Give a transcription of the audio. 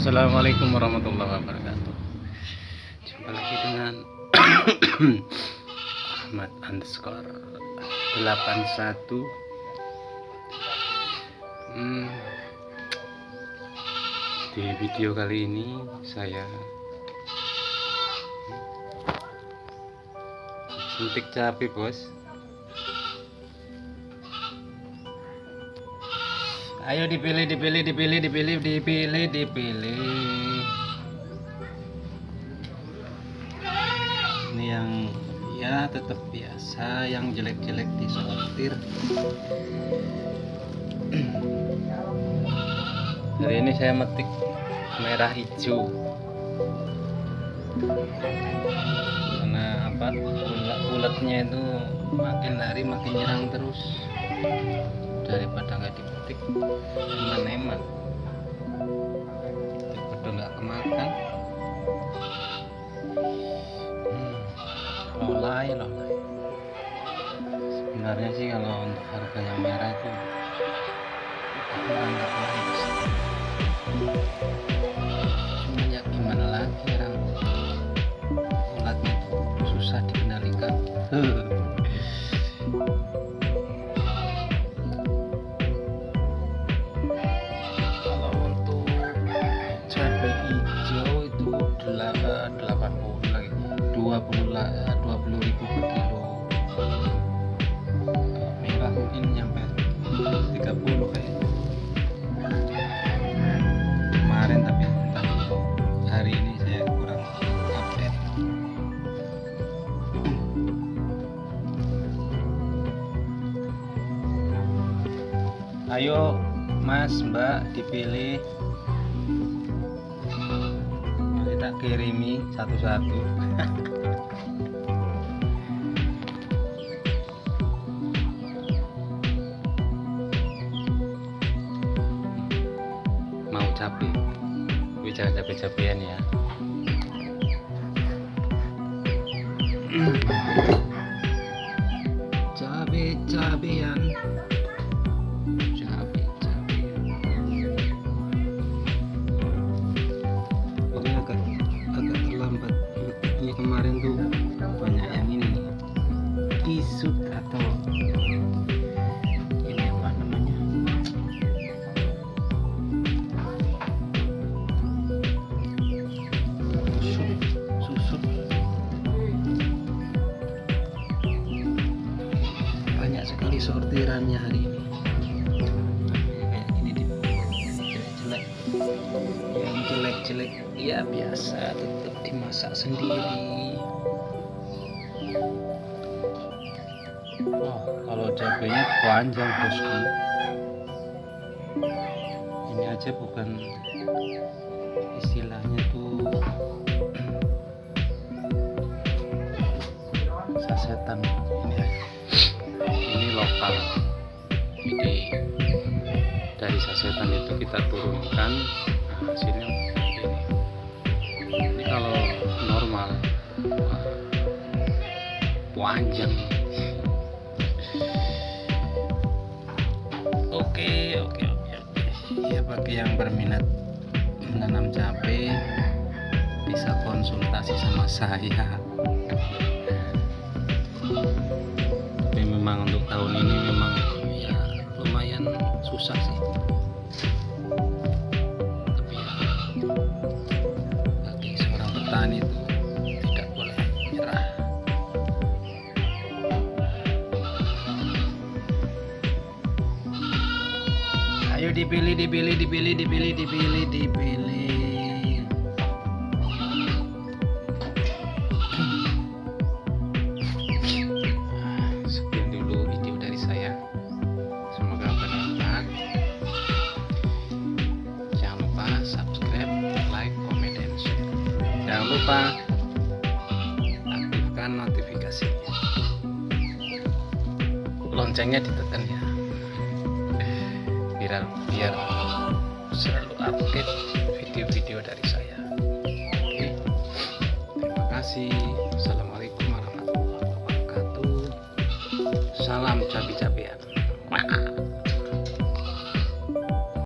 Assalamualaikum warahmatullahi wabarakatuh. Jumpa lagi dengan Ahmad underscore 81 hmm, Di video kali ini saya Suntik cabai bos Ayo dipilih, dipilih, dipilih, dipilih, dipilih, dipilih. Ini yang ya tetap biasa, yang jelek-jelek disortir. Hari ini saya metik merah hijau. Karena apa? Ulat-ulatnya itu makin hari makin nyerang terus daripada dipetik eman-eman daripada nggak kemakan hmm, lolai lolai sebenarnya sih kalau untuk harga yang merah itu kurang nggak bagus cuma ya gimana lagi orang ulatnya itu susah dikendalikan delapan 80 lagi. 20 lah 20 ribu per kilo. Merah mungkin nyampe 30 kayak. Kemarin tapi hari ini saya kurang update. Ayo mas mbak dipilih kirimi satu-satu. Mau capek tapi jangan capek-capean ya atau ini apa namanya? Susut susut banyak sekali sortirannya hari ini. Kayak ini di jelek-jelek. Yang jelek-jelek ya biasa tetap dimasak sendiri oh kalau cabenya panjang bosku. Ini aja bukan istilahnya tuh sasetan ini ini lokal. Jadi dari sasetan itu kita turunkan nah, hasilnya begini ini kalau normal. Panjang oke oke oke oke. Ya bagi yang berminat menanam cabai bisa konsultasi sama saya. Tapi memang untuk tahun ini memang ya lumayan susah sih ayo dipilih dipilih dipilih dipilih dipilih dipilih. Sekian dulu video dari saya. Semoga bermanfaat. Jangan lupa subscribe like comment dan share. Jangan lupa aktifkan notifikasinya. Loncengnya ditekan ya biar biar selalu update video-video dari saya. Oke terima kasih. Assalamualaikum warahmatullahi wabarakatuh. Salam cabi-cabi